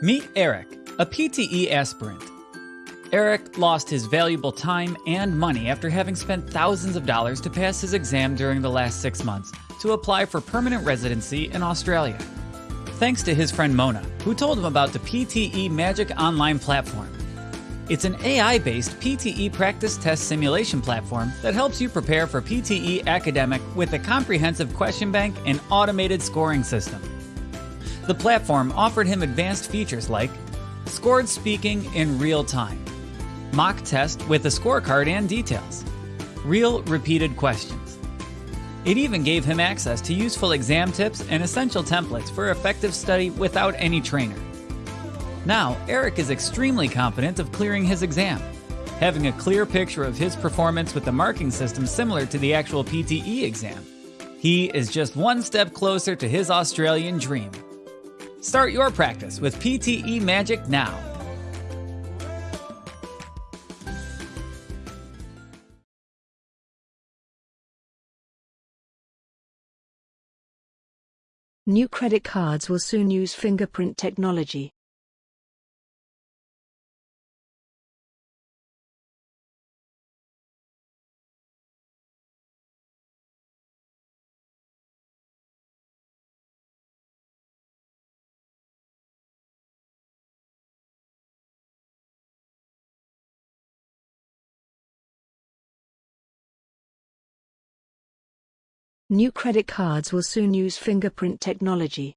Meet Eric, a PTE aspirant. Eric lost his valuable time and money after having spent thousands of dollars to pass his exam during the last six months to apply for permanent residency in Australia. Thanks to his friend Mona, who told him about the PTE Magic Online platform. It's an AI based PTE practice test simulation platform that helps you prepare for PTE academic with a comprehensive question bank and automated scoring system. The platform offered him advanced features like scored speaking in real time, mock test with a scorecard and details, real repeated questions. It even gave him access to useful exam tips and essential templates for effective study without any trainer. Now, Eric is extremely confident of clearing his exam, having a clear picture of his performance with the marking system similar to the actual PTE exam. He is just one step closer to his Australian dream. Start your practice with PTE Magic now. New credit cards will soon use fingerprint technology. New credit cards will soon use fingerprint technology.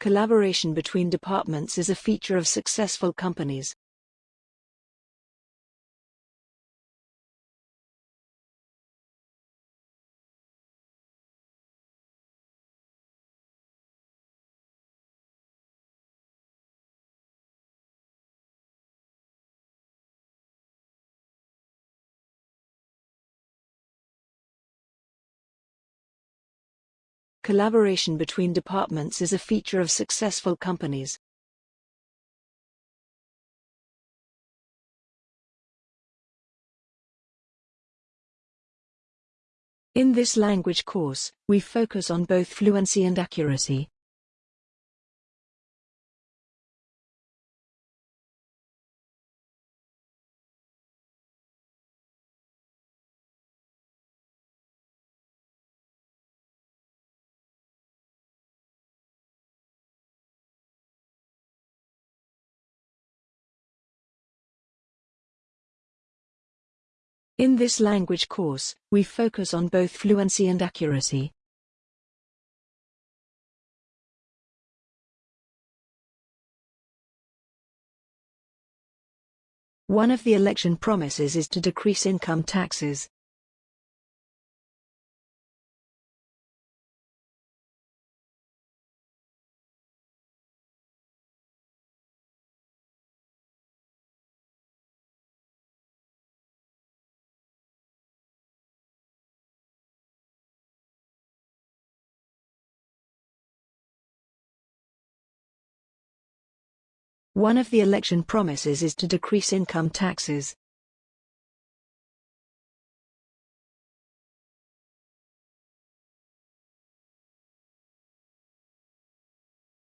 Collaboration between departments is a feature of successful companies. Collaboration between departments is a feature of successful companies. In this language course, we focus on both fluency and accuracy. In this language course, we focus on both fluency and accuracy. One of the election promises is to decrease income taxes. One of the election promises is to decrease income taxes.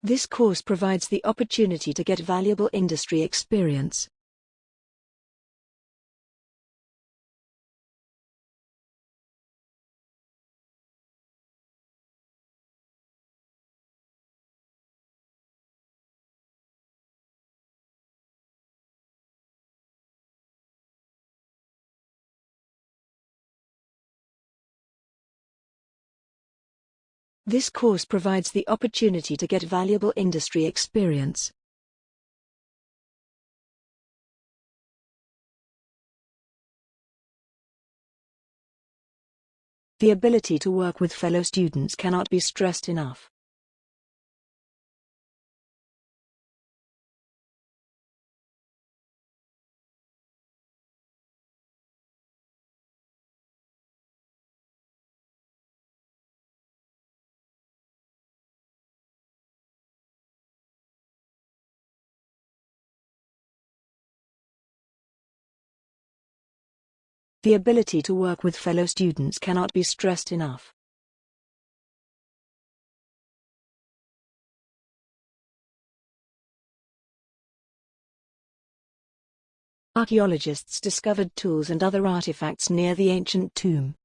This course provides the opportunity to get valuable industry experience. This course provides the opportunity to get valuable industry experience. The ability to work with fellow students cannot be stressed enough. The ability to work with fellow students cannot be stressed enough. Archaeologists discovered tools and other artifacts near the ancient tomb.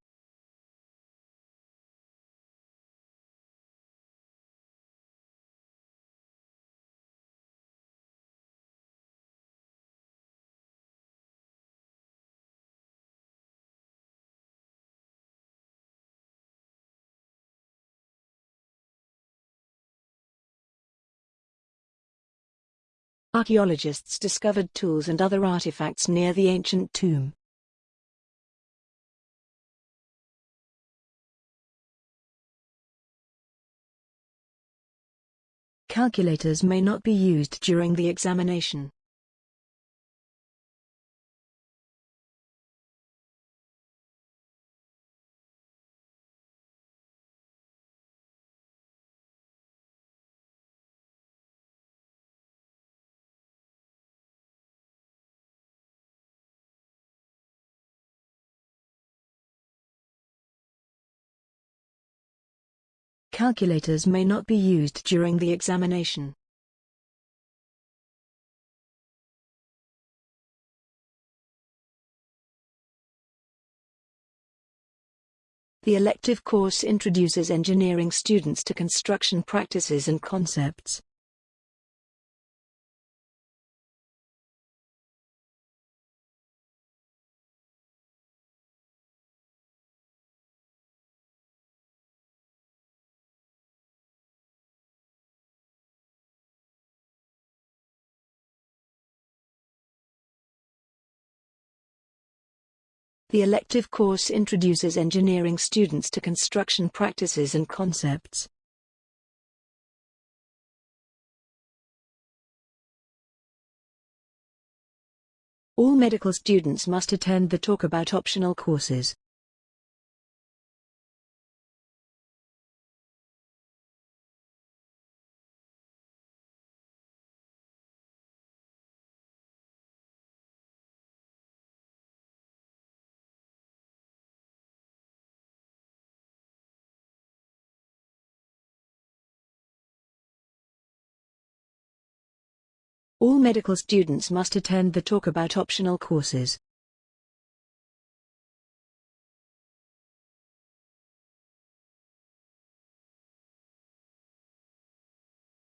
Archaeologists discovered tools and other artifacts near the ancient tomb. Calculators may not be used during the examination. Calculators may not be used during the examination. The elective course introduces engineering students to construction practices and concepts. The elective course introduces engineering students to construction practices and concepts. All medical students must attend the talk about optional courses. All medical students must attend the talk about optional courses.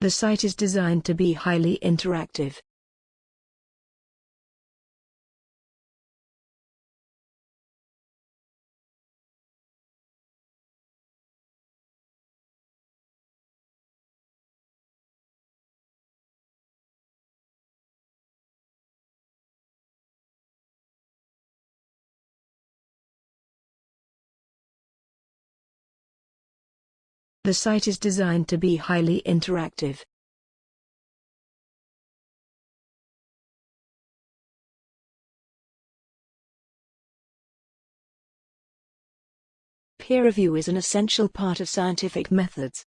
The site is designed to be highly interactive. The site is designed to be highly interactive. Peer review is an essential part of scientific methods.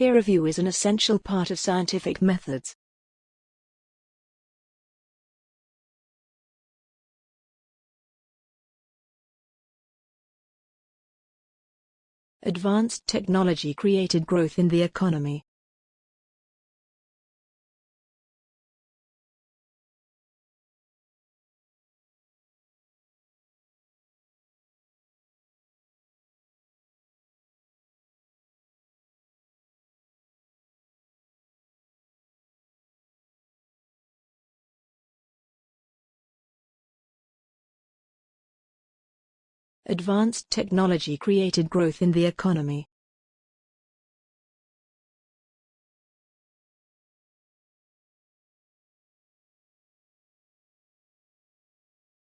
Peer review is an essential part of scientific methods. Advanced technology created growth in the economy. Advanced technology created growth in the economy.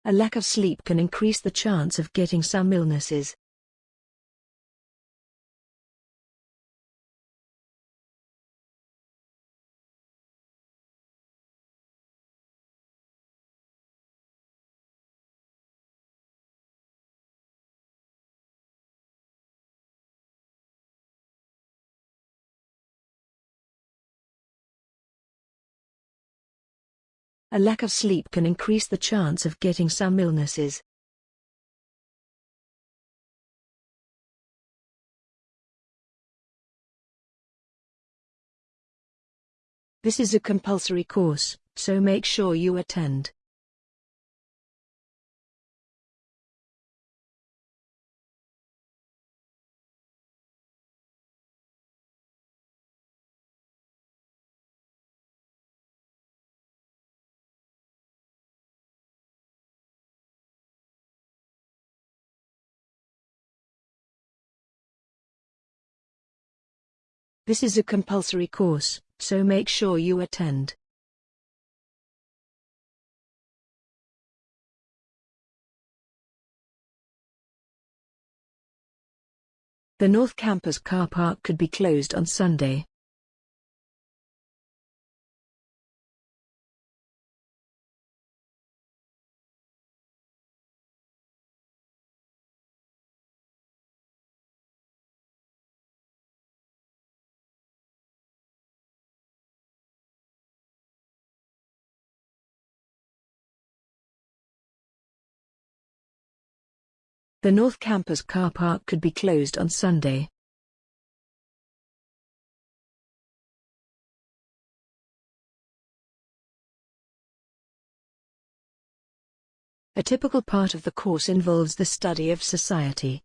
A lack of sleep can increase the chance of getting some illnesses. A lack of sleep can increase the chance of getting some illnesses. This is a compulsory course, so make sure you attend. This is a compulsory course, so make sure you attend. The North Campus car park could be closed on Sunday. The North Campus car park could be closed on Sunday. A typical part of the course involves the study of society.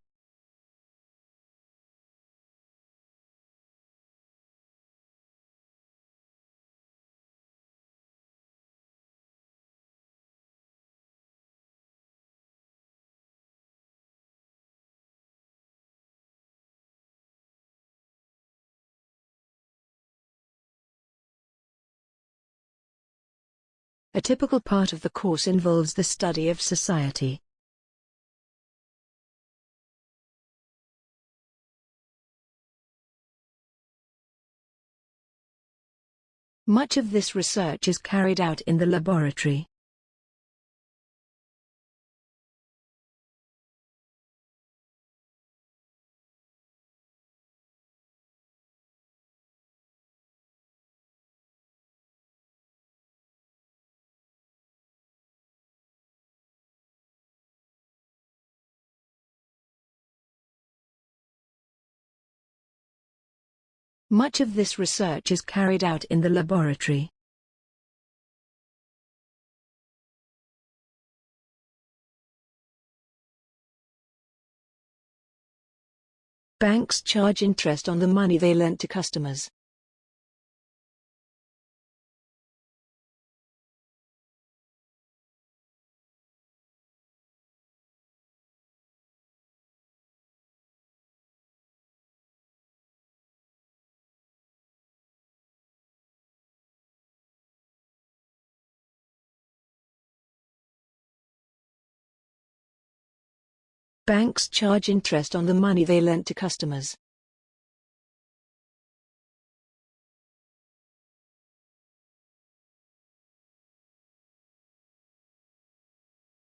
A typical part of the course involves the study of society. Much of this research is carried out in the laboratory. Much of this research is carried out in the laboratory. Banks charge interest on the money they lend to customers. Banks charge interest on the money they lent to customers.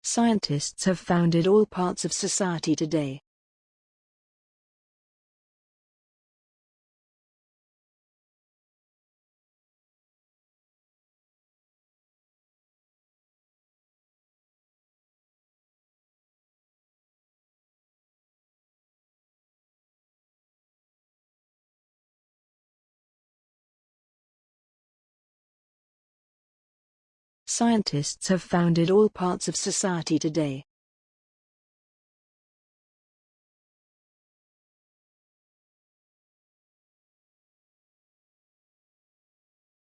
Scientists have founded all parts of society today. Scientists have founded all parts of society today.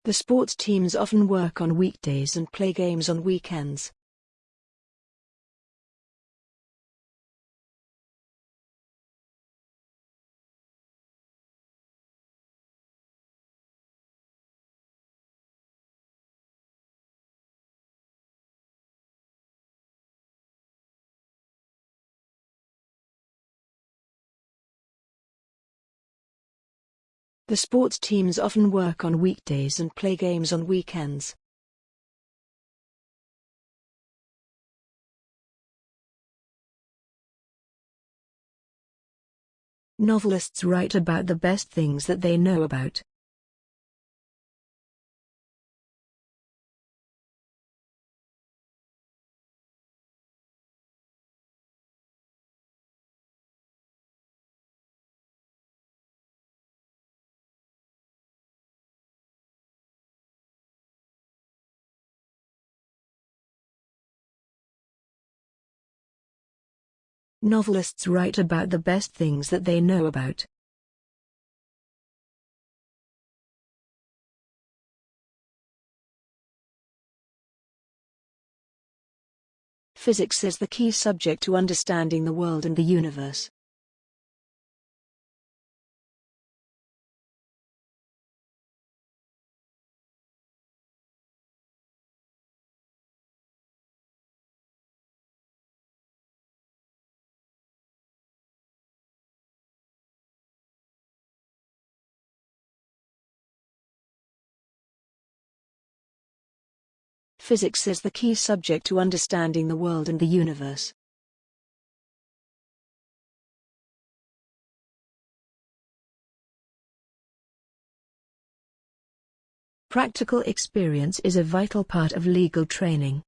The sports teams often work on weekdays and play games on weekends. The sports teams often work on weekdays and play games on weekends. Novelists write about the best things that they know about. Novelists write about the best things that they know about. Physics is the key subject to understanding the world and the universe. Physics is the key subject to understanding the world and the universe. Practical experience is a vital part of legal training.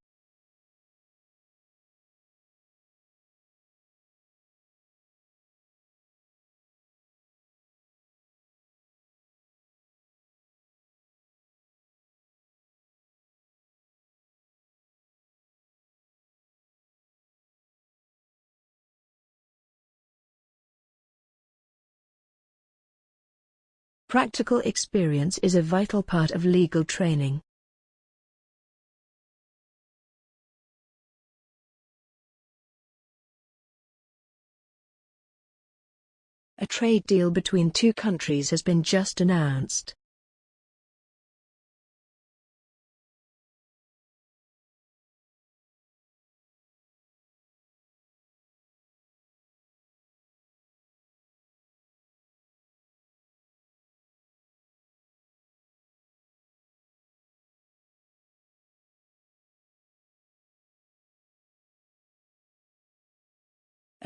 Practical experience is a vital part of legal training. A trade deal between two countries has been just announced.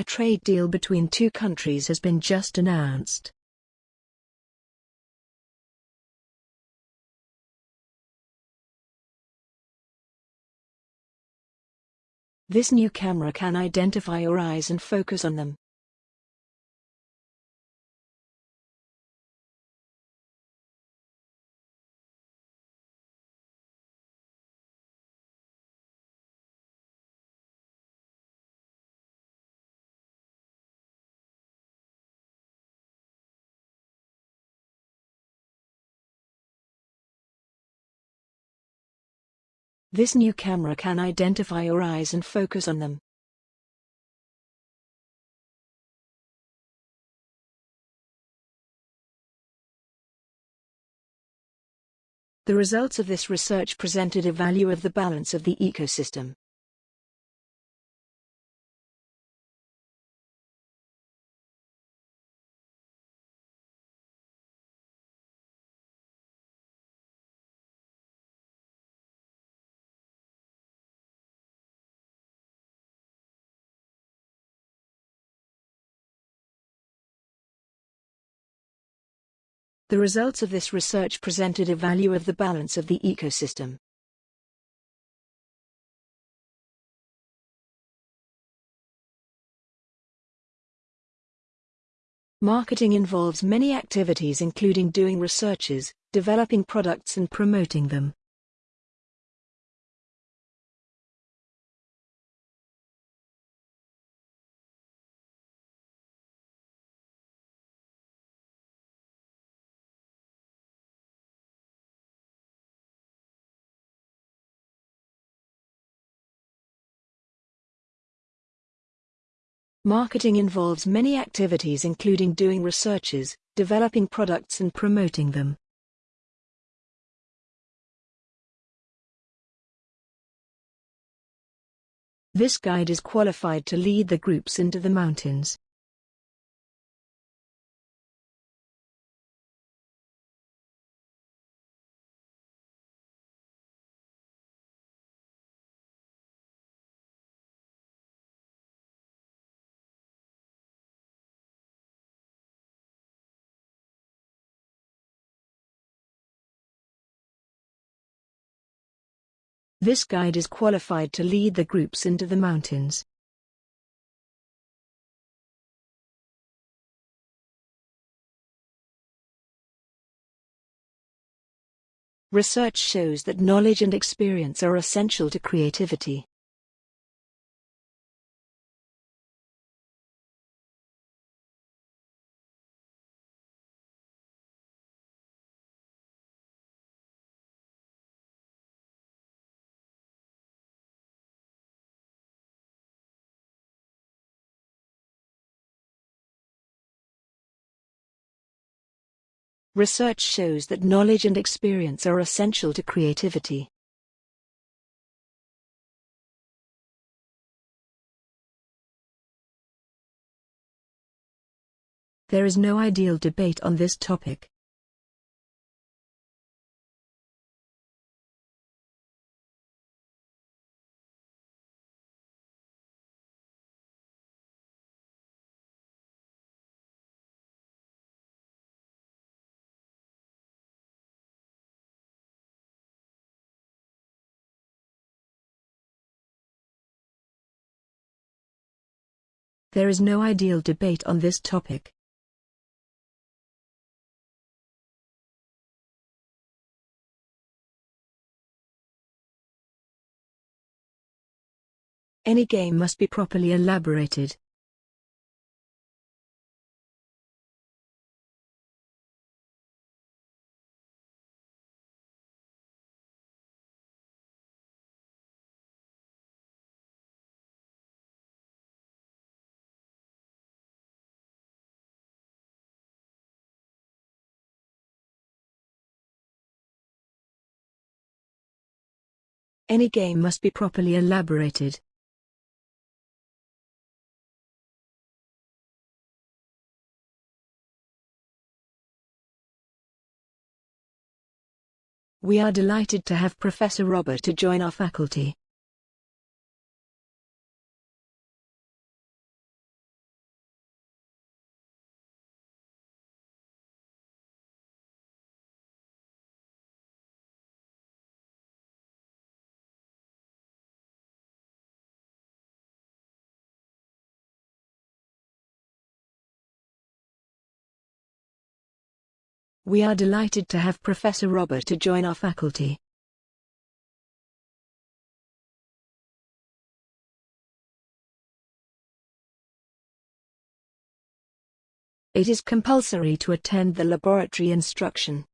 A trade deal between two countries has been just announced. This new camera can identify your eyes and focus on them. This new camera can identify your eyes and focus on them. The results of this research presented a value of the balance of the ecosystem. The results of this research presented a value of the balance of the ecosystem. Marketing involves many activities including doing researches, developing products and promoting them. Marketing involves many activities including doing researches, developing products and promoting them. This guide is qualified to lead the groups into the mountains. This guide is qualified to lead the groups into the mountains. Research shows that knowledge and experience are essential to creativity. Research shows that knowledge and experience are essential to creativity. There is no ideal debate on this topic. There is no ideal debate on this topic. Any game must be properly elaborated. Any game must be properly elaborated. We are delighted to have Professor Robert to join our faculty. We are delighted to have Professor Robert to join our faculty. It is compulsory to attend the laboratory instruction.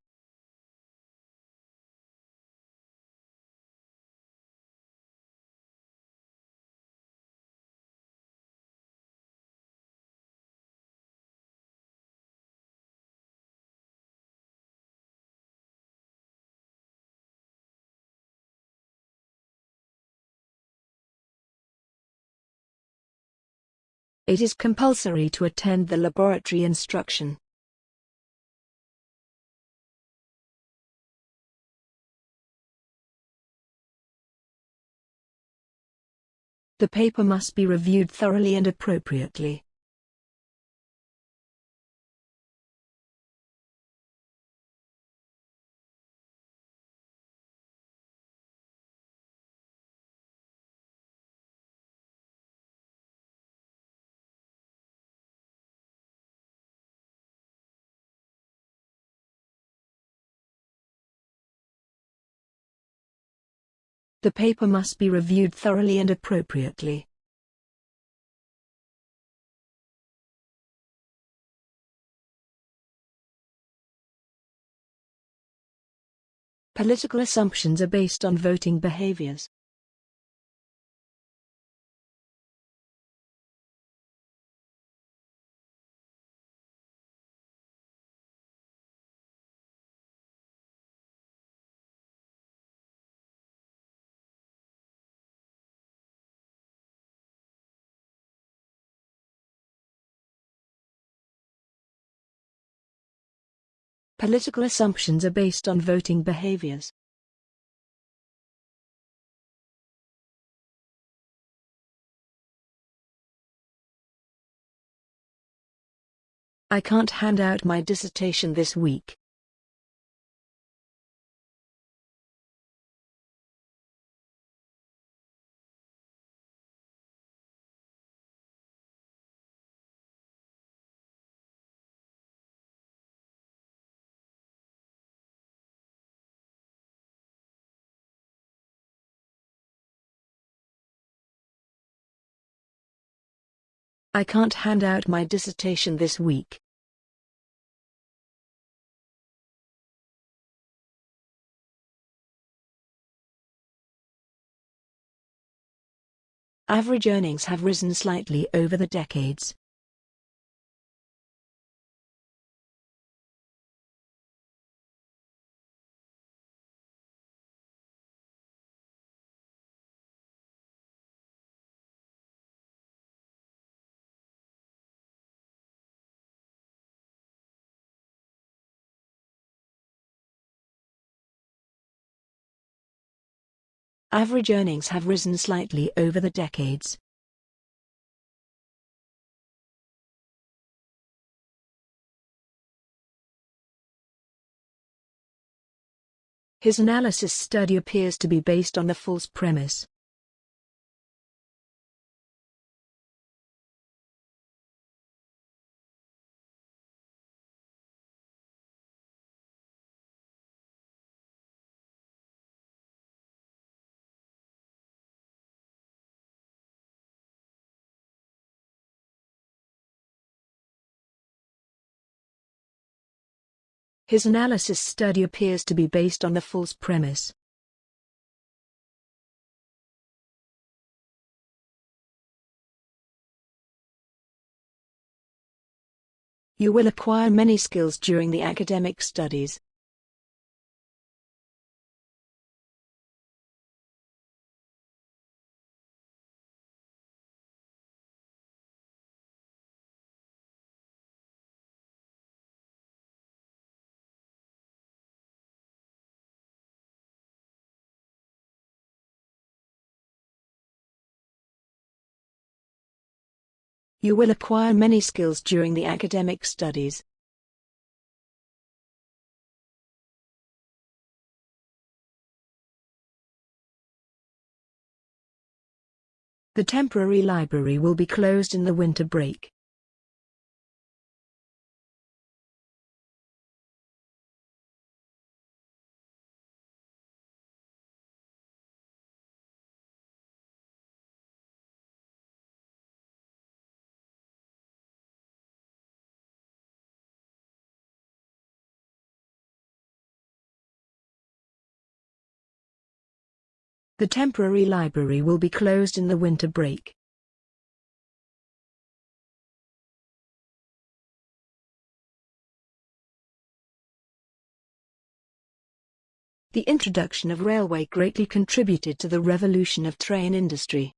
It is compulsory to attend the laboratory instruction. The paper must be reviewed thoroughly and appropriately. The paper must be reviewed thoroughly and appropriately. Political assumptions are based on voting behaviors. Political assumptions are based on voting behaviors. I can't hand out my dissertation this week. I can't hand out my dissertation this week. Average earnings have risen slightly over the decades. Average earnings have risen slightly over the decades. His analysis study appears to be based on the false premise. His analysis study appears to be based on the false premise. You will acquire many skills during the academic studies. You will acquire many skills during the academic studies. The temporary library will be closed in the winter break. The temporary library will be closed in the winter break. The introduction of railway greatly contributed to the revolution of train industry.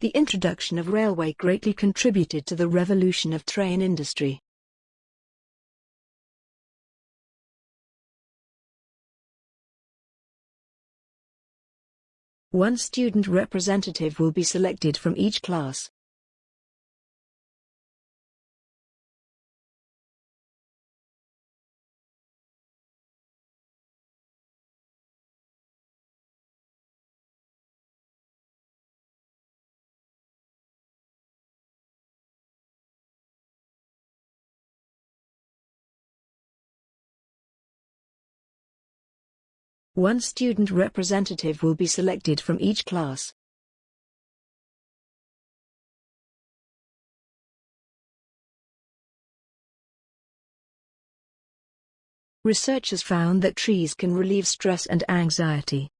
The introduction of railway greatly contributed to the revolution of train industry. One student representative will be selected from each class. One student representative will be selected from each class. Researchers found that trees can relieve stress and anxiety.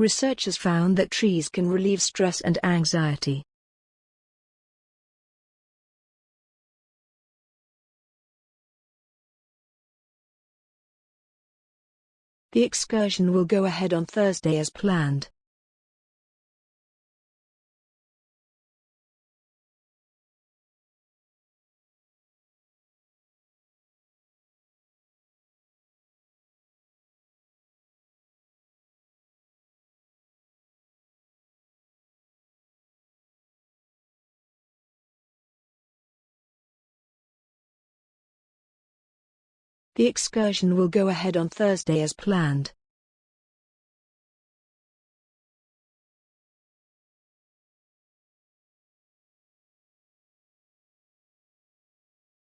Researchers found that trees can relieve stress and anxiety. The excursion will go ahead on Thursday as planned. The excursion will go ahead on Thursday as planned.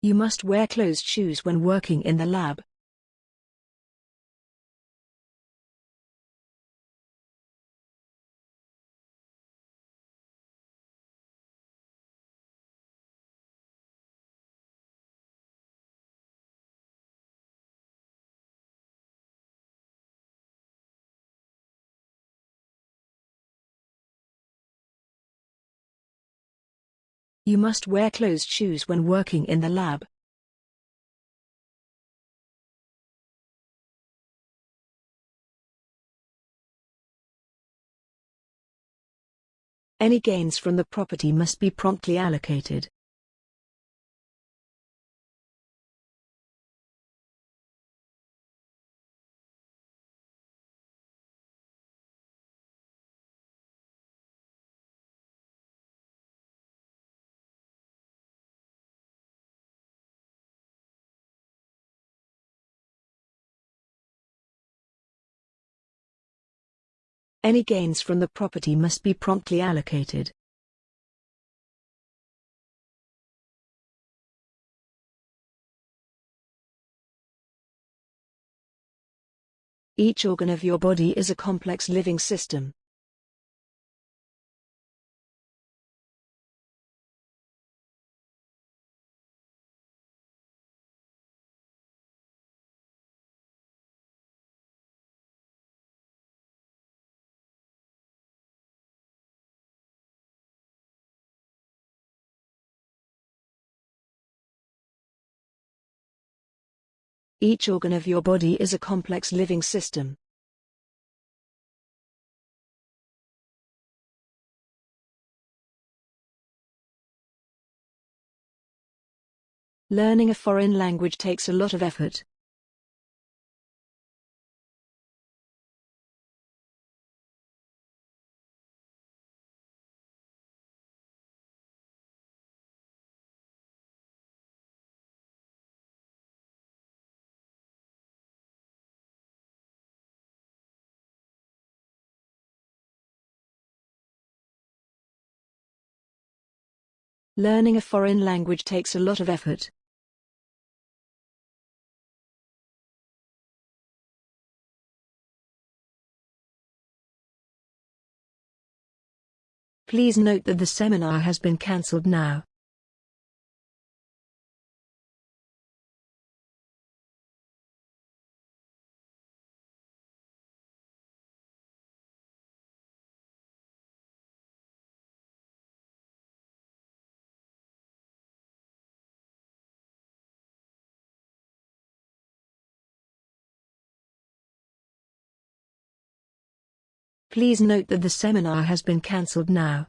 You must wear closed shoes when working in the lab. You must wear closed shoes when working in the lab. Any gains from the property must be promptly allocated. Any gains from the property must be promptly allocated. Each organ of your body is a complex living system. Each organ of your body is a complex living system. Learning a foreign language takes a lot of effort. Learning a foreign language takes a lot of effort. Please note that the seminar has been cancelled now. Please note that the seminar has been cancelled now.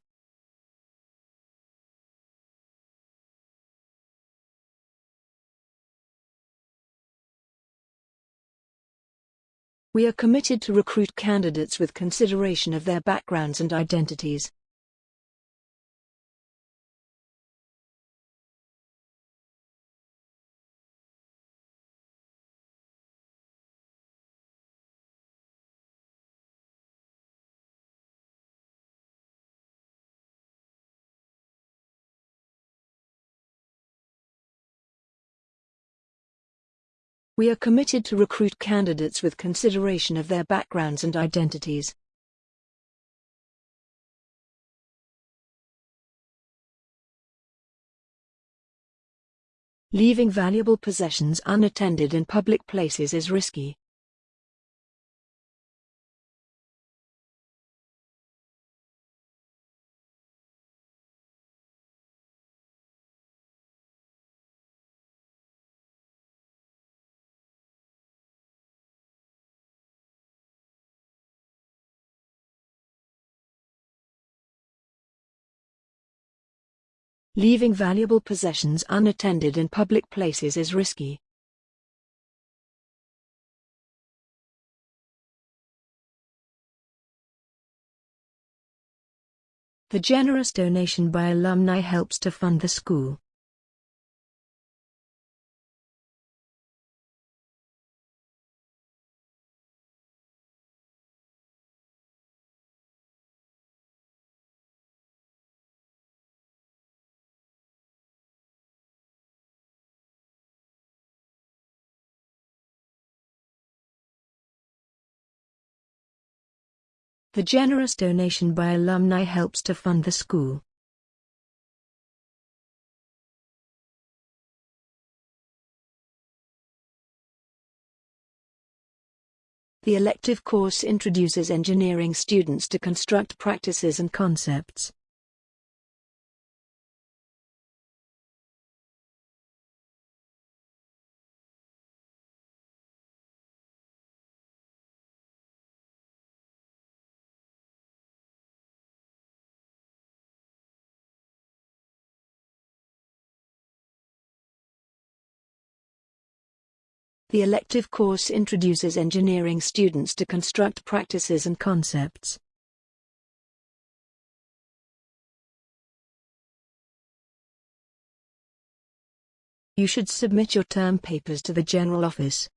We are committed to recruit candidates with consideration of their backgrounds and identities. We are committed to recruit candidates with consideration of their backgrounds and identities. Leaving valuable possessions unattended in public places is risky. Leaving valuable possessions unattended in public places is risky. The generous donation by alumni helps to fund the school. The generous donation by alumni helps to fund the school. The elective course introduces engineering students to construct practices and concepts. The elective course introduces engineering students to construct practices and concepts. You should submit your term papers to the General Office.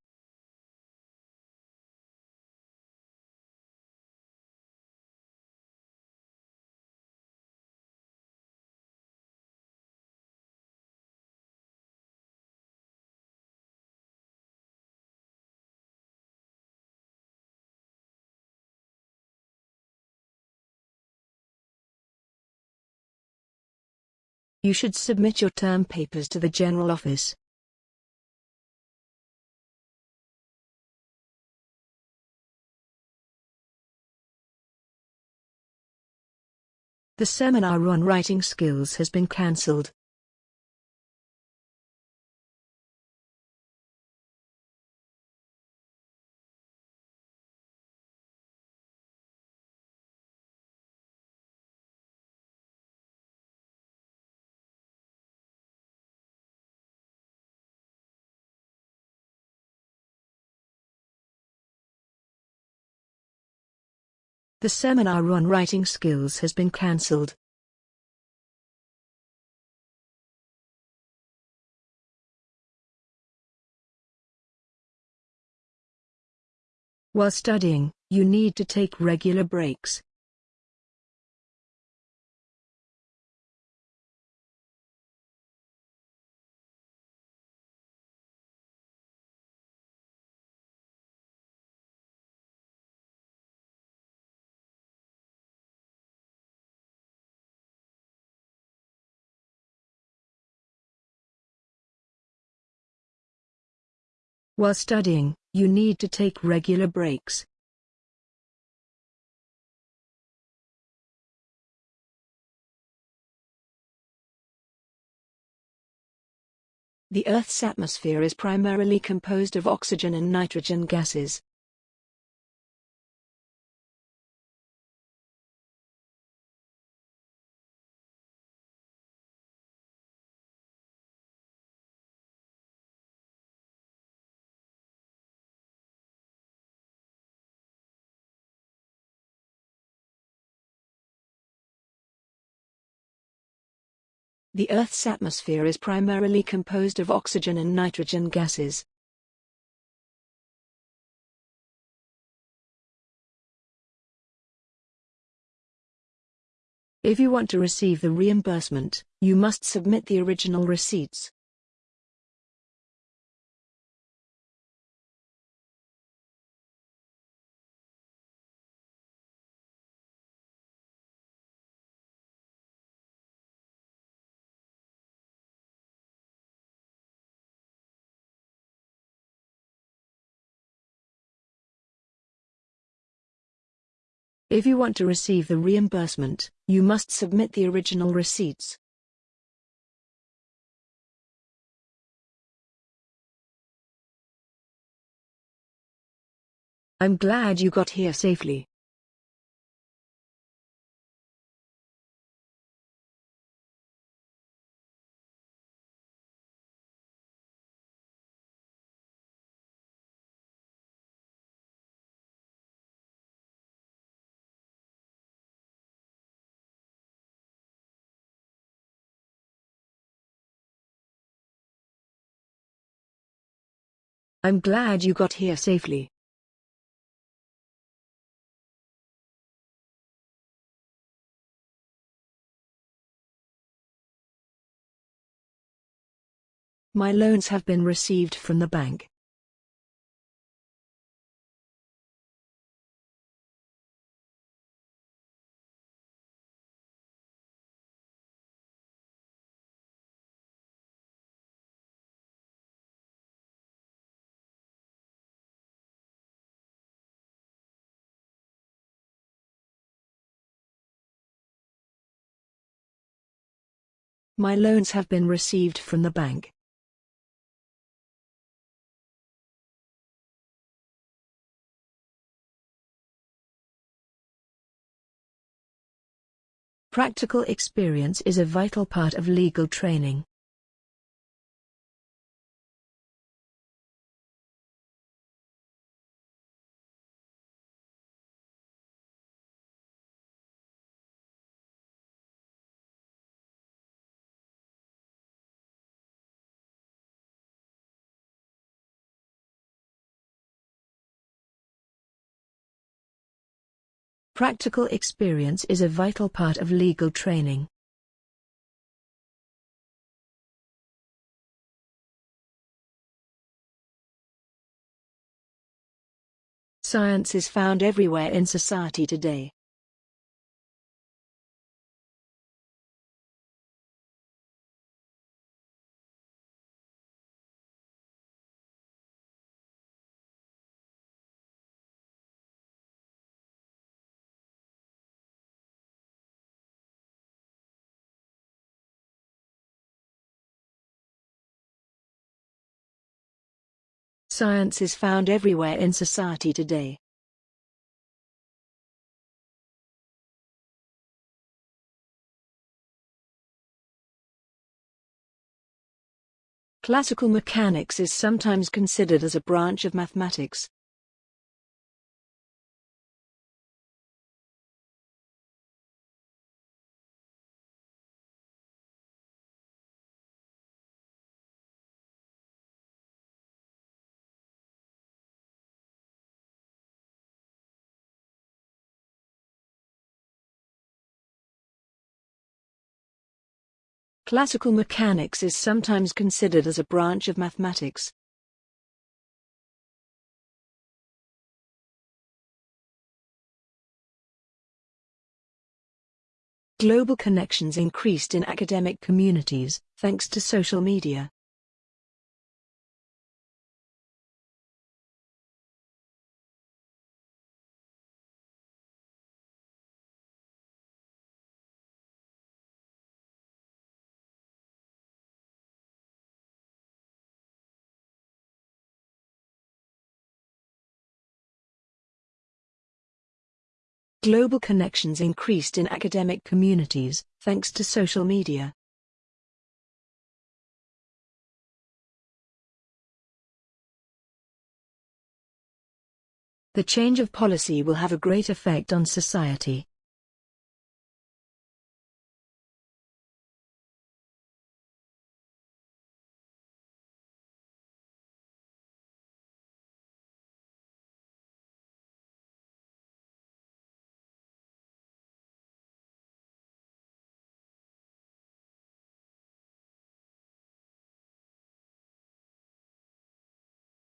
You should submit your term papers to the General Office. The seminar on writing skills has been cancelled. The seminar on writing skills has been cancelled. While studying, you need to take regular breaks. While studying, you need to take regular breaks. The Earth's atmosphere is primarily composed of oxygen and nitrogen gases. The Earth's atmosphere is primarily composed of oxygen and nitrogen gases. If you want to receive the reimbursement, you must submit the original receipts. If you want to receive the reimbursement, you must submit the original receipts. I'm glad you got here safely. I'm glad you got here safely. My loans have been received from the bank. My loans have been received from the bank. Practical experience is a vital part of legal training. Practical experience is a vital part of legal training. Science is found everywhere in society today. Science is found everywhere in society today. Classical mechanics is sometimes considered as a branch of mathematics. Classical mechanics is sometimes considered as a branch of mathematics. Global connections increased in academic communities, thanks to social media. Global connections increased in academic communities, thanks to social media. The change of policy will have a great effect on society.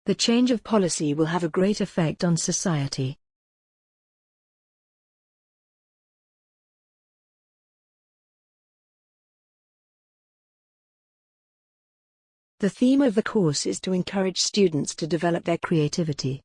The change of policy will have a great effect on society. The theme of the course is to encourage students to develop their creativity.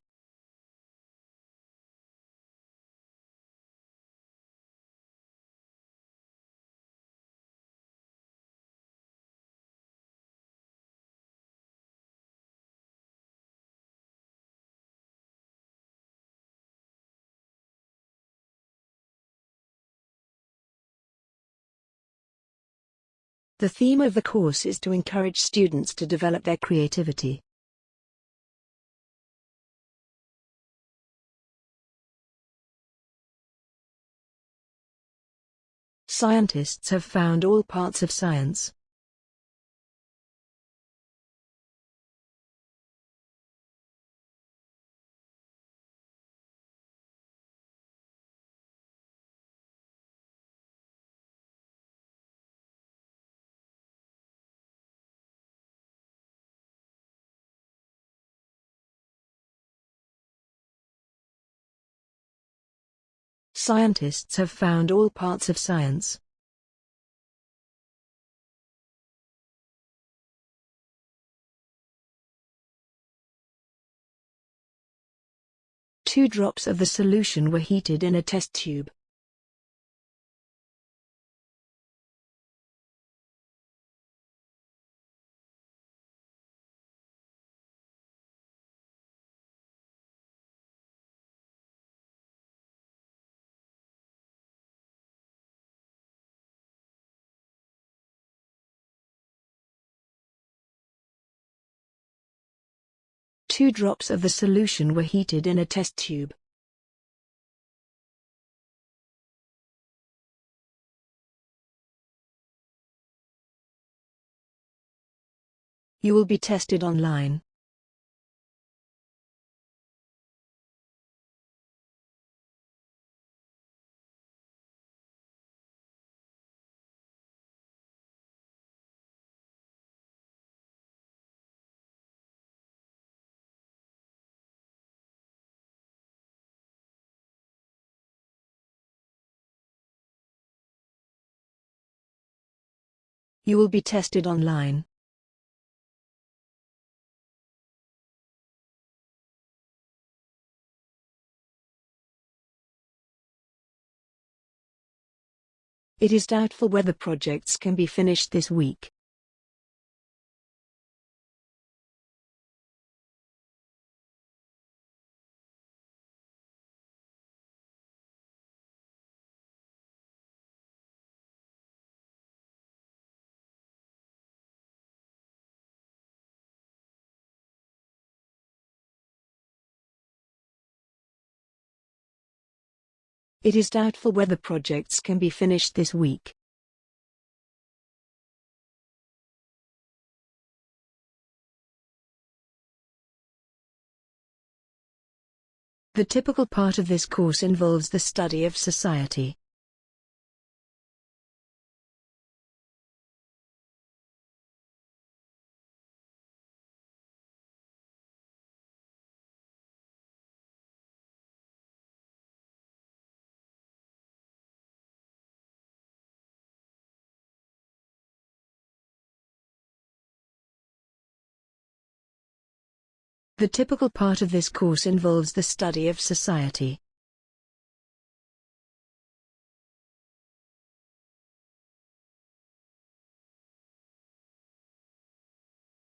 The theme of the course is to encourage students to develop their creativity. Scientists have found all parts of science. Scientists have found all parts of science. Two drops of the solution were heated in a test tube. Two drops of the solution were heated in a test tube. You will be tested online. You will be tested online. It is doubtful whether projects can be finished this week. It is doubtful whether projects can be finished this week. The typical part of this course involves the study of society. The typical part of this course involves the study of society.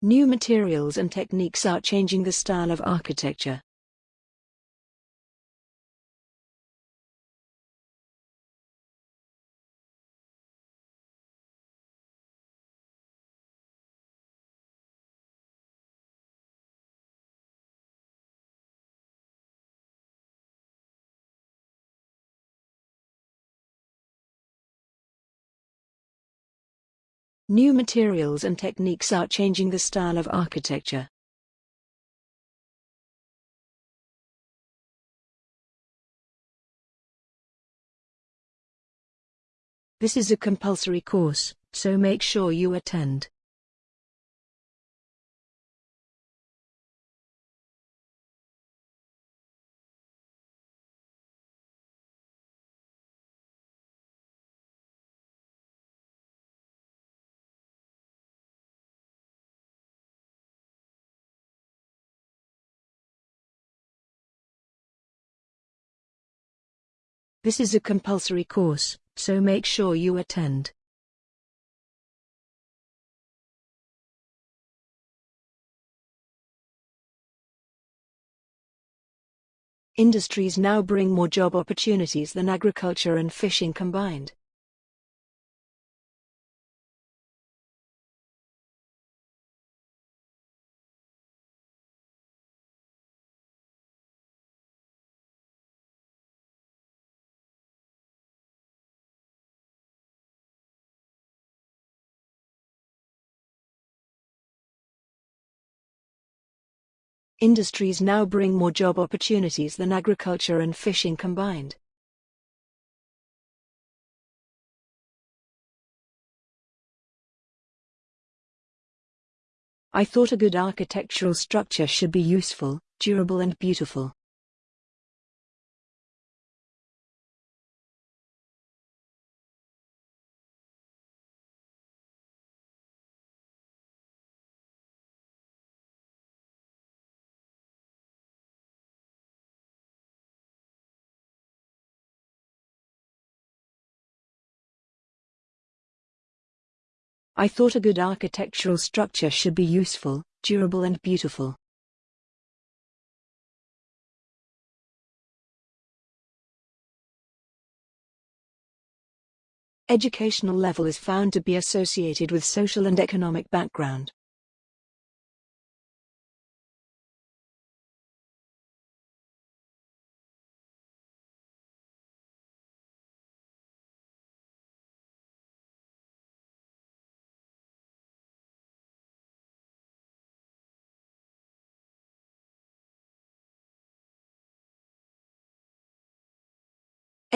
New materials and techniques are changing the style of architecture. New materials and techniques are changing the style of architecture. This is a compulsory course, so make sure you attend. This is a compulsory course, so make sure you attend. Industries now bring more job opportunities than agriculture and fishing combined. Industries now bring more job opportunities than agriculture and fishing combined. I thought a good architectural structure should be useful, durable and beautiful. I thought a good architectural structure should be useful, durable and beautiful. Educational level is found to be associated with social and economic background.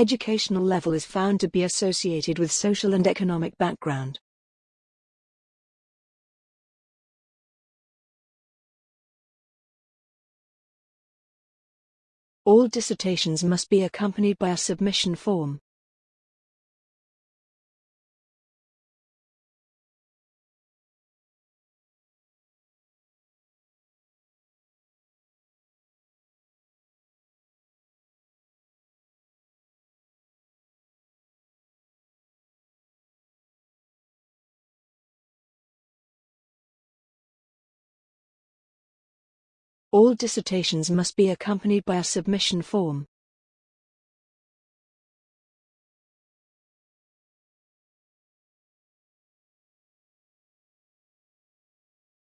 Educational level is found to be associated with social and economic background. All dissertations must be accompanied by a submission form. All dissertations must be accompanied by a submission form.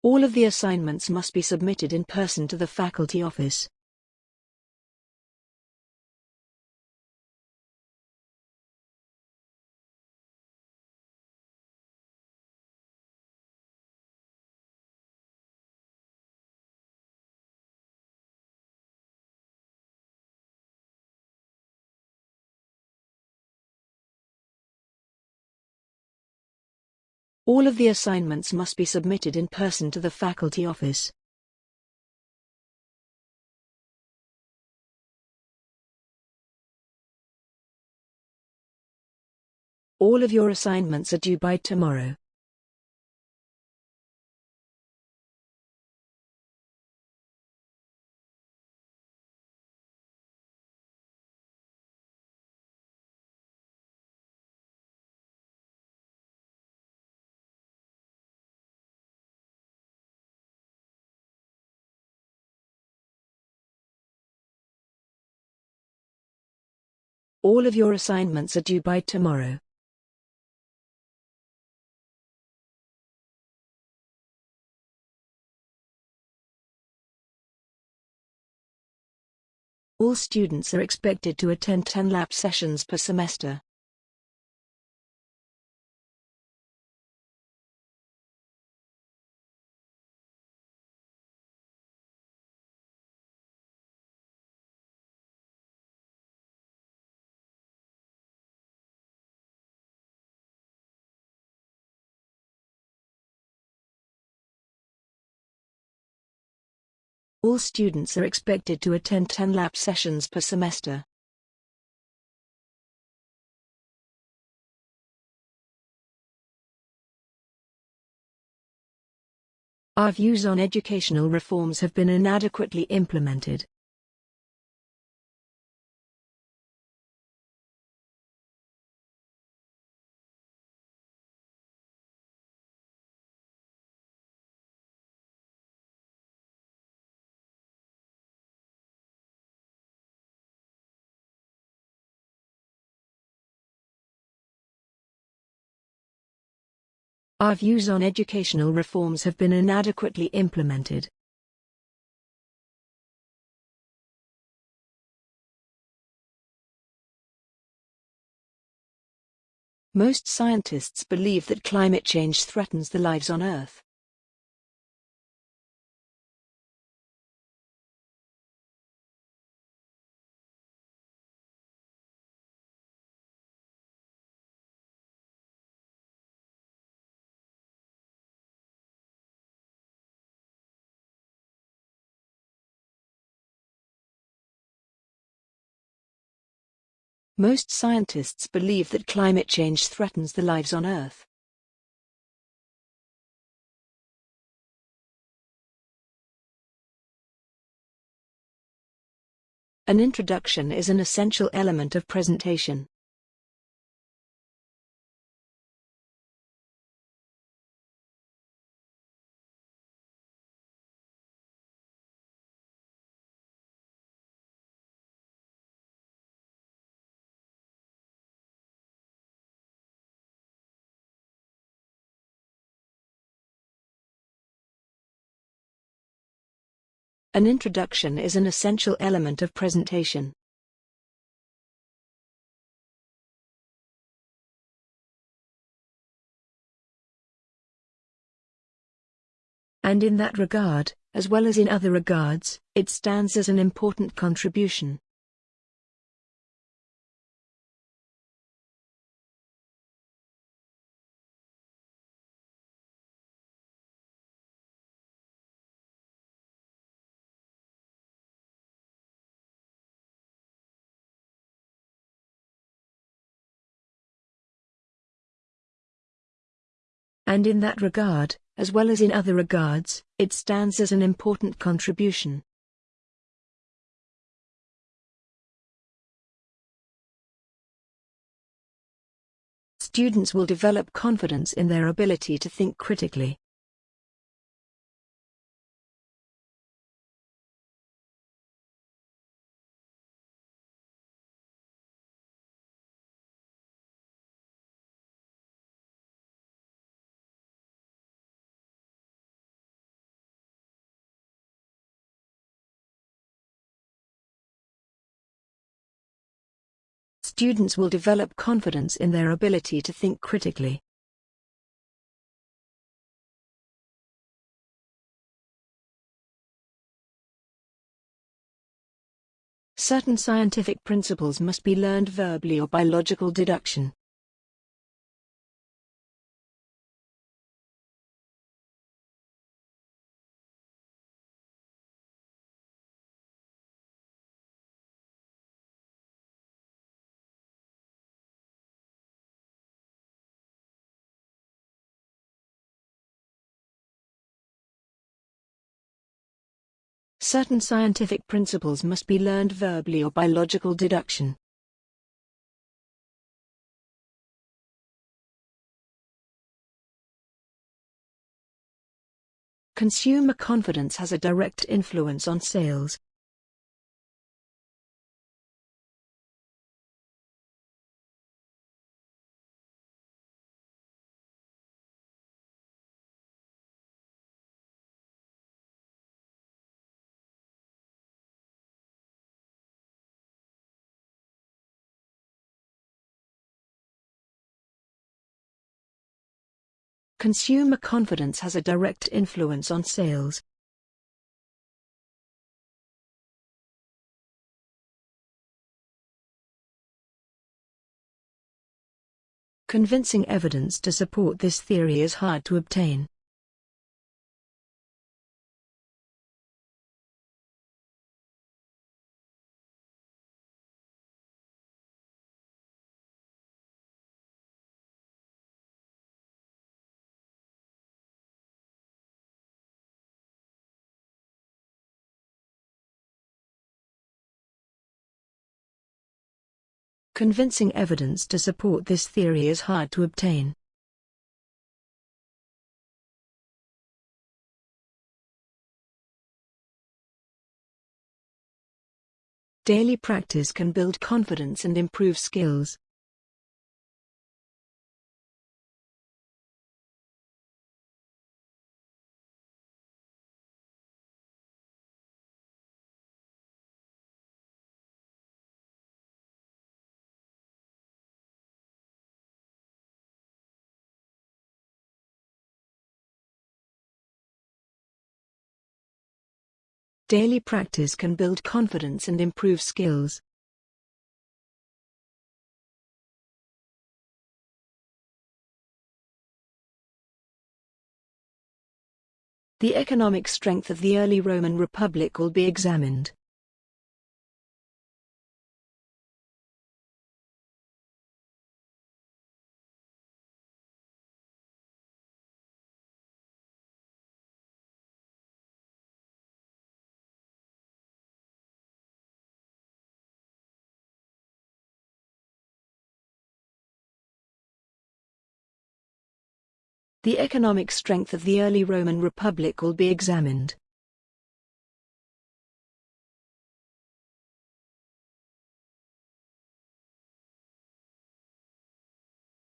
All of the assignments must be submitted in person to the faculty office. All of the assignments must be submitted in person to the faculty office. All of your assignments are due by tomorrow. All of your assignments are due by tomorrow. All students are expected to attend 10 lab sessions per semester. All students are expected to attend 10 lab sessions per semester. Our views on educational reforms have been inadequately implemented. Our views on educational reforms have been inadequately implemented. Most scientists believe that climate change threatens the lives on Earth. Most scientists believe that climate change threatens the lives on Earth. An introduction is an essential element of presentation. An introduction is an essential element of presentation. And in that regard, as well as in other regards, it stands as an important contribution. And in that regard, as well as in other regards, it stands as an important contribution. Students will develop confidence in their ability to think critically. Students will develop confidence in their ability to think critically. Certain scientific principles must be learned verbally or by logical deduction. Certain scientific principles must be learned verbally or by logical deduction. Consumer confidence has a direct influence on sales. Consumer confidence has a direct influence on sales. Convincing evidence to support this theory is hard to obtain. Convincing evidence to support this theory is hard to obtain. Daily practice can build confidence and improve skills. Daily practice can build confidence and improve skills. The economic strength of the early Roman Republic will be examined. The economic strength of the early Roman Republic will be examined.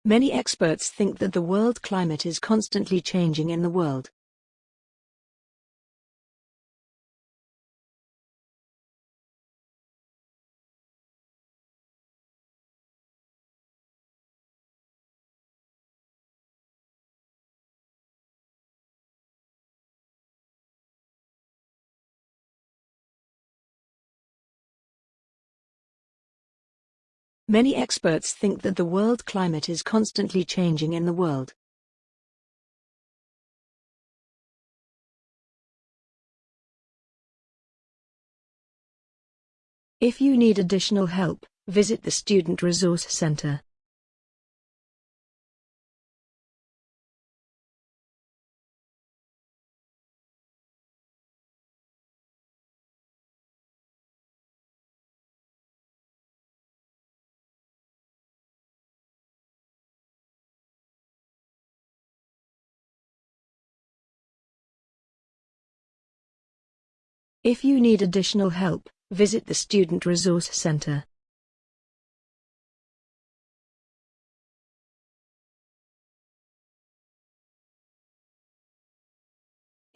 Many experts think that the world climate is constantly changing in the world. Many experts think that the world climate is constantly changing in the world. If you need additional help, visit the Student Resource Center. If you need additional help, visit the Student Resource Center.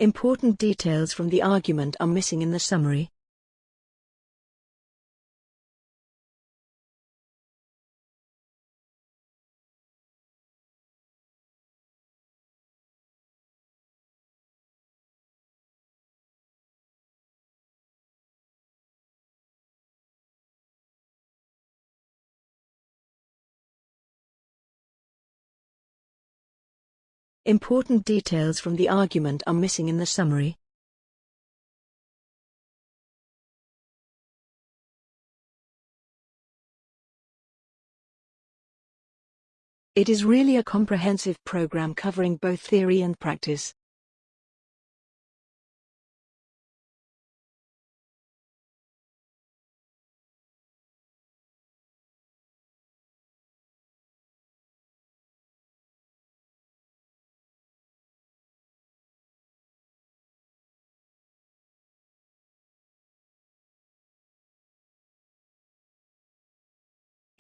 Important details from the argument are missing in the summary. Important details from the argument are missing in the summary. It is really a comprehensive program covering both theory and practice.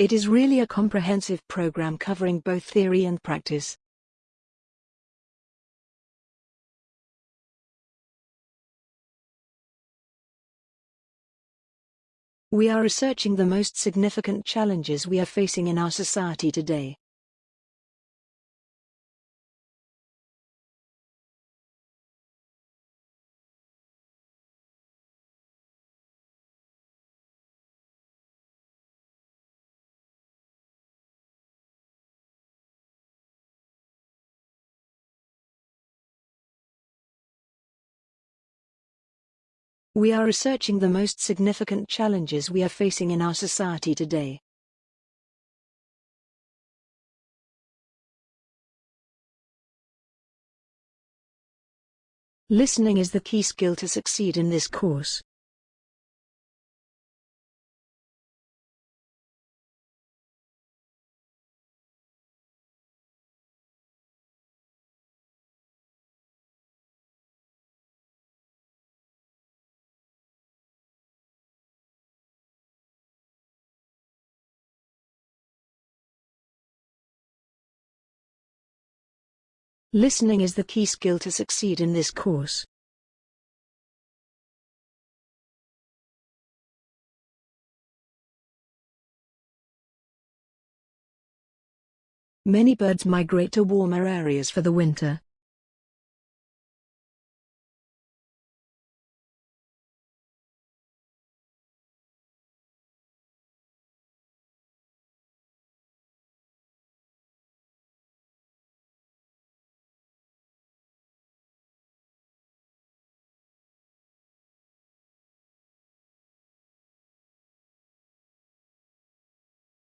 It is really a comprehensive program covering both theory and practice. We are researching the most significant challenges we are facing in our society today. We are researching the most significant challenges we are facing in our society today. Listening is the key skill to succeed in this course. Listening is the key skill to succeed in this course. Many birds migrate to warmer areas for the winter.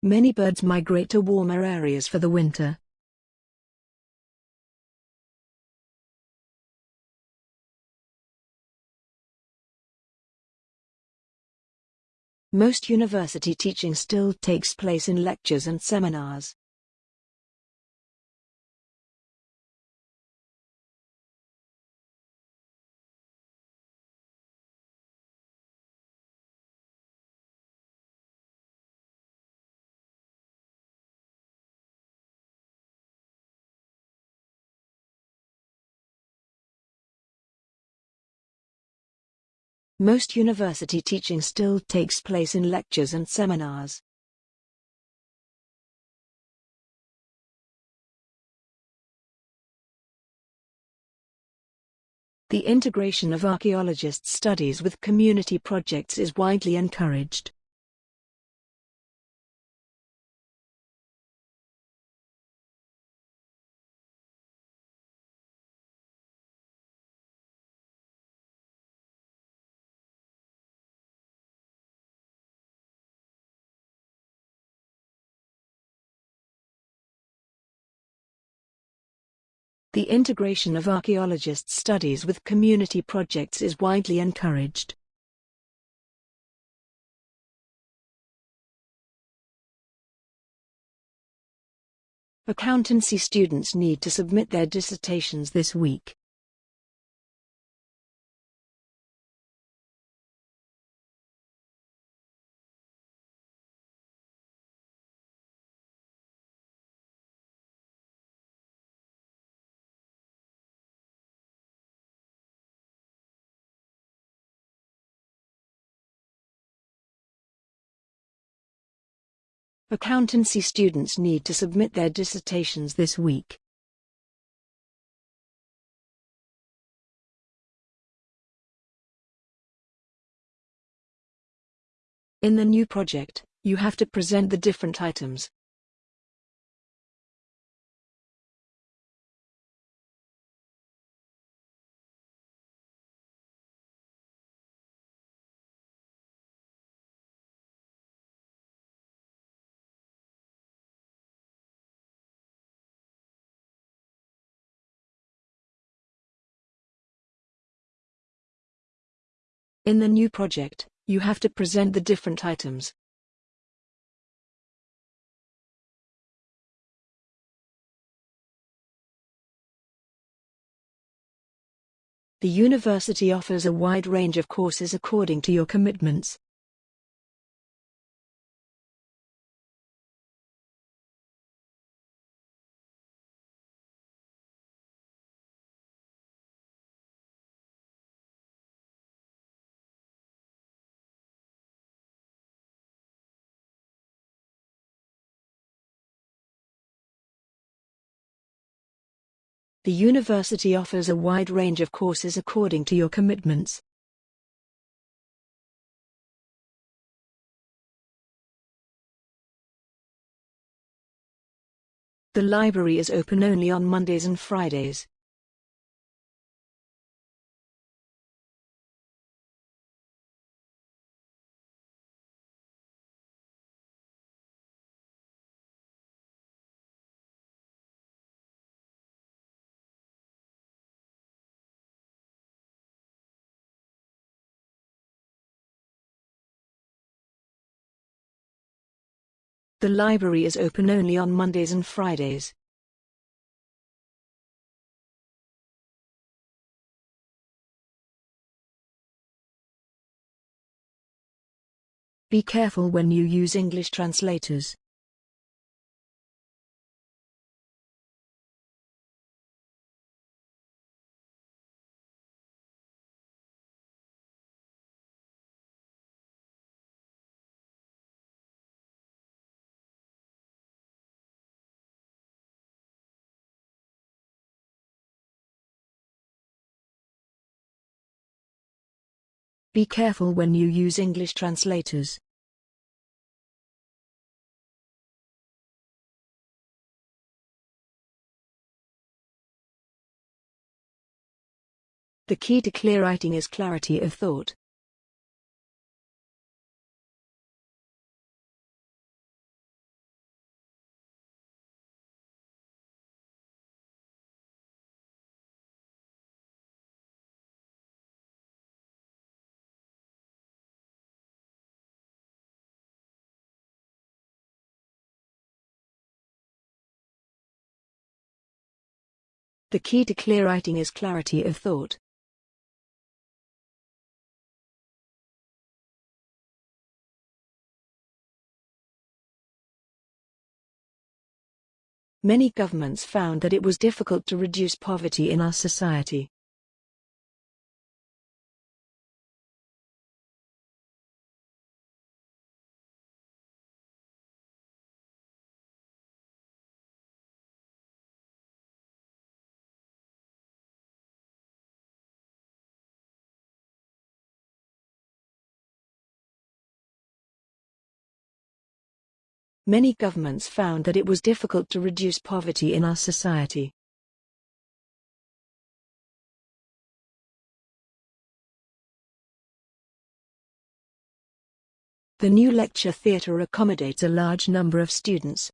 Many birds migrate to warmer areas for the winter. Most university teaching still takes place in lectures and seminars. Most university teaching still takes place in lectures and seminars. The integration of archaeologists' studies with community projects is widely encouraged. The integration of archaeologists' studies with community projects is widely encouraged. Accountancy students need to submit their dissertations this week. Accountancy students need to submit their dissertations this week. In the new project, you have to present the different items. In the new project, you have to present the different items. The university offers a wide range of courses according to your commitments. The university offers a wide range of courses according to your commitments. The library is open only on Mondays and Fridays. The library is open only on Mondays and Fridays. Be careful when you use English translators. Be careful when you use English translators. The key to clear writing is clarity of thought. The key to clear writing is clarity of thought. Many governments found that it was difficult to reduce poverty in our society. Many governments found that it was difficult to reduce poverty in our society. The new lecture theatre accommodates a large number of students.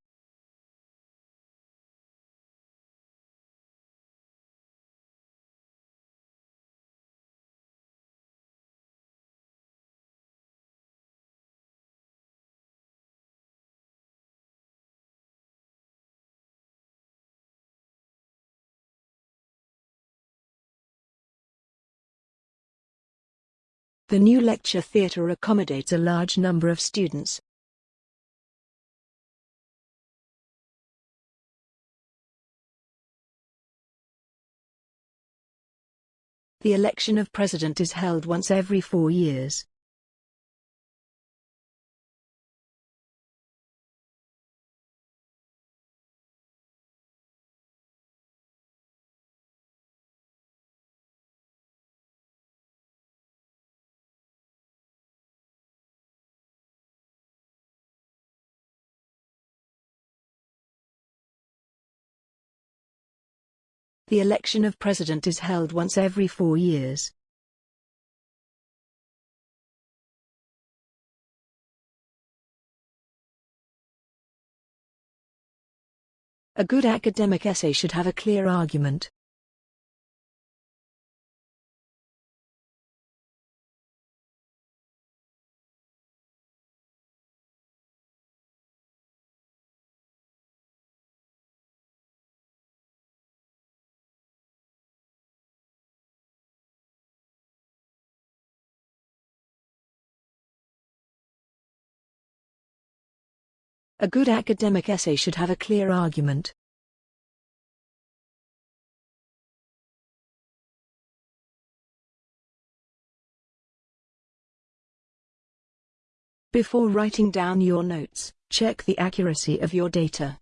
The new lecture theatre accommodates a large number of students. The election of president is held once every four years. The election of president is held once every four years. A good academic essay should have a clear argument. A good academic essay should have a clear argument. Before writing down your notes, check the accuracy of your data.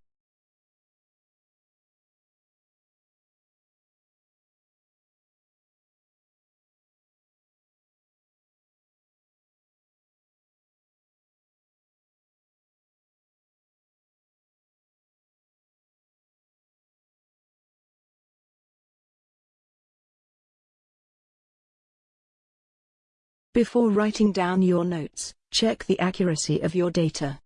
Before writing down your notes, check the accuracy of your data.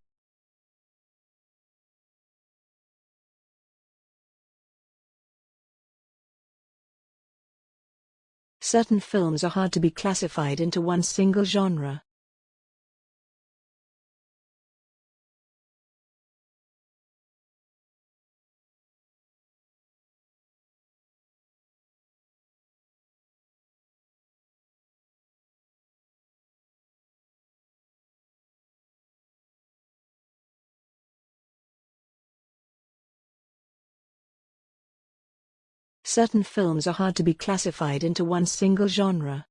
Certain films are hard to be classified into one single genre. Certain films are hard to be classified into one single genre.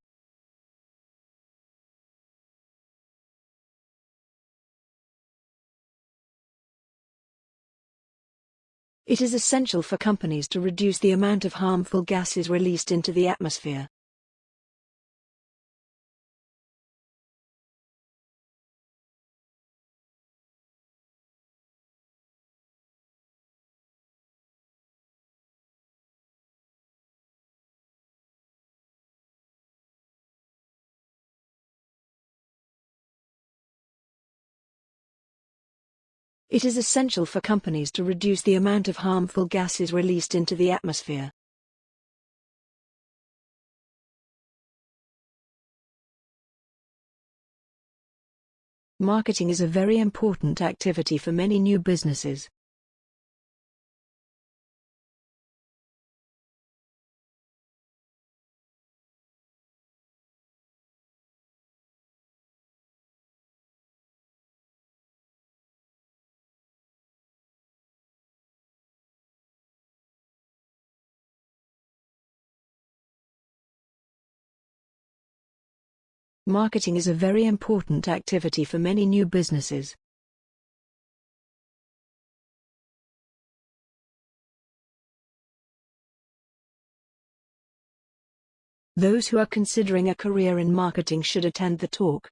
It is essential for companies to reduce the amount of harmful gases released into the atmosphere. It is essential for companies to reduce the amount of harmful gases released into the atmosphere. Marketing is a very important activity for many new businesses. Marketing is a very important activity for many new businesses. Those who are considering a career in marketing should attend the talk.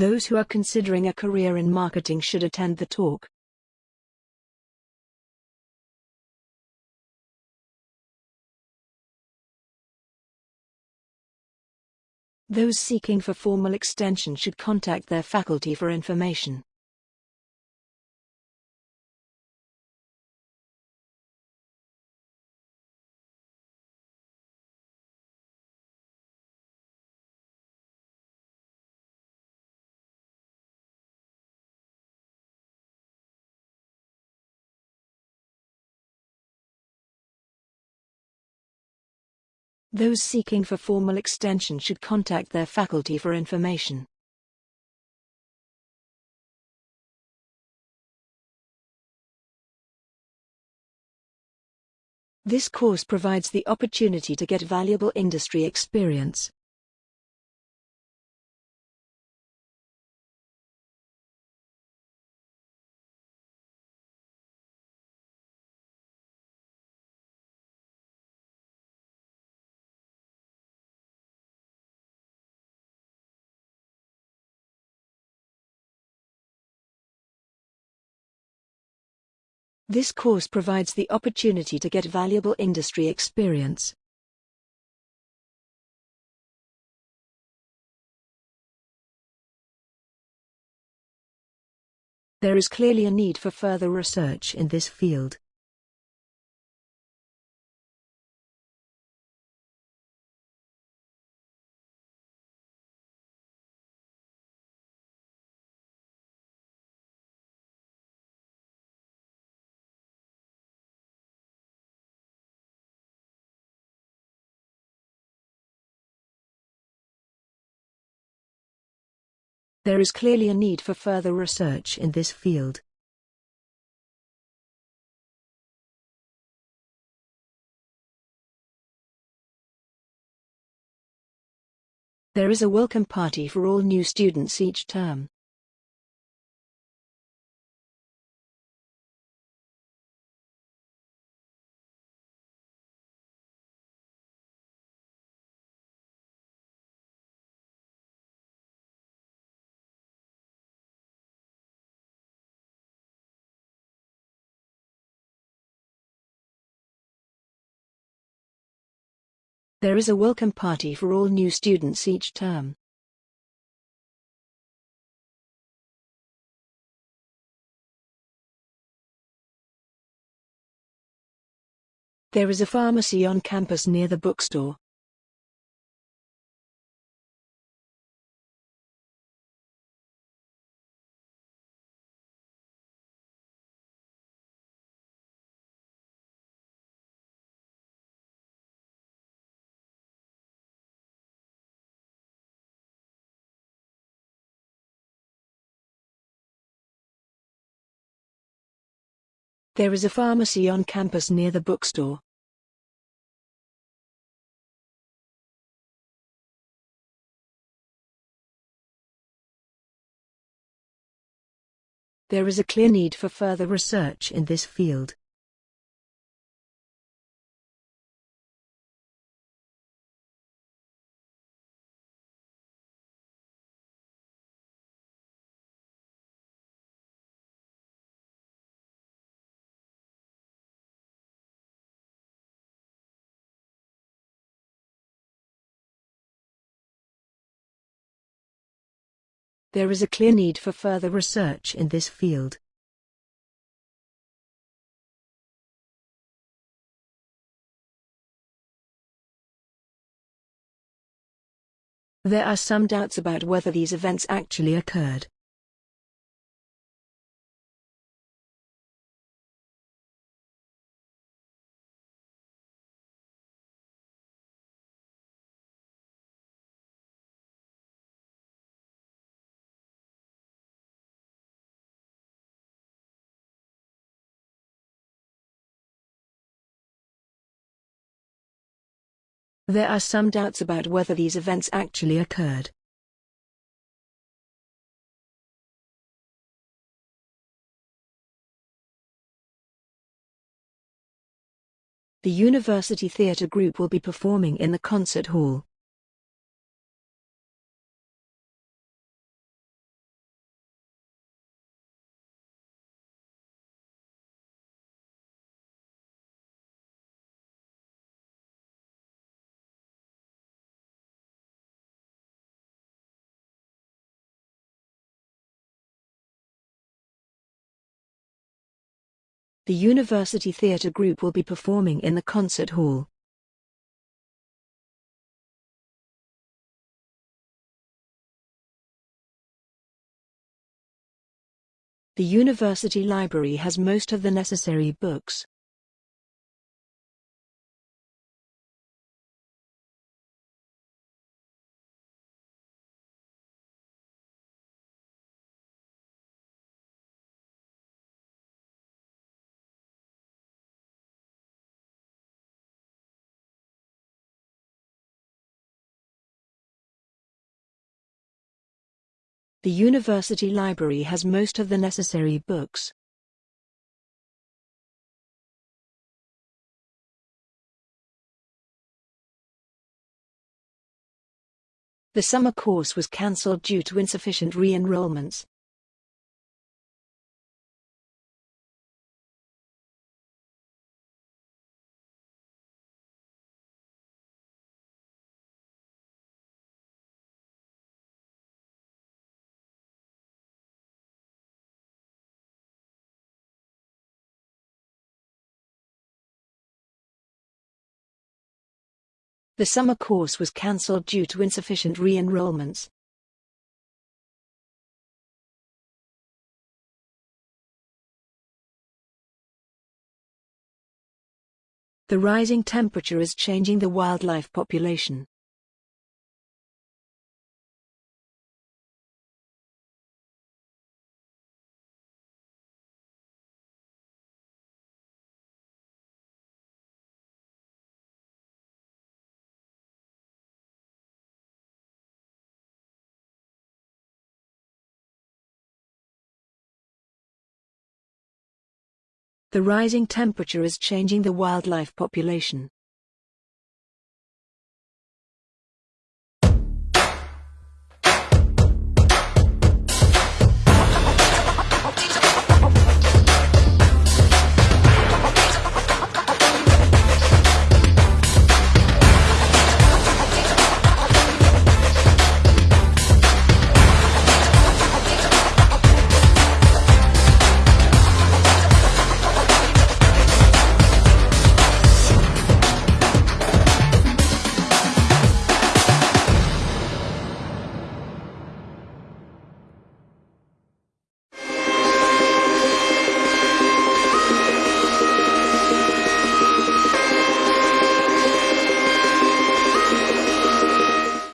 Those who are considering a career in marketing should attend the talk. Those seeking for formal extension should contact their faculty for information. Those seeking for formal extension should contact their faculty for information. This course provides the opportunity to get valuable industry experience. This course provides the opportunity to get valuable industry experience. There is clearly a need for further research in this field. There is clearly a need for further research in this field. There is a welcome party for all new students each term. There is a welcome party for all new students each term. There is a pharmacy on campus near the bookstore. There is a pharmacy on campus near the bookstore. There is a clear need for further research in this field. There is a clear need for further research in this field. There are some doubts about whether these events actually occurred. There are some doubts about whether these events actually occurred. The University Theatre Group will be performing in the concert hall. The University Theatre Group will be performing in the concert hall. The University Library has most of the necessary books. The University Library has most of the necessary books. The summer course was cancelled due to insufficient re-enrollments. The summer course was cancelled due to insufficient re-enrollments. The rising temperature is changing the wildlife population. The rising temperature is changing the wildlife population.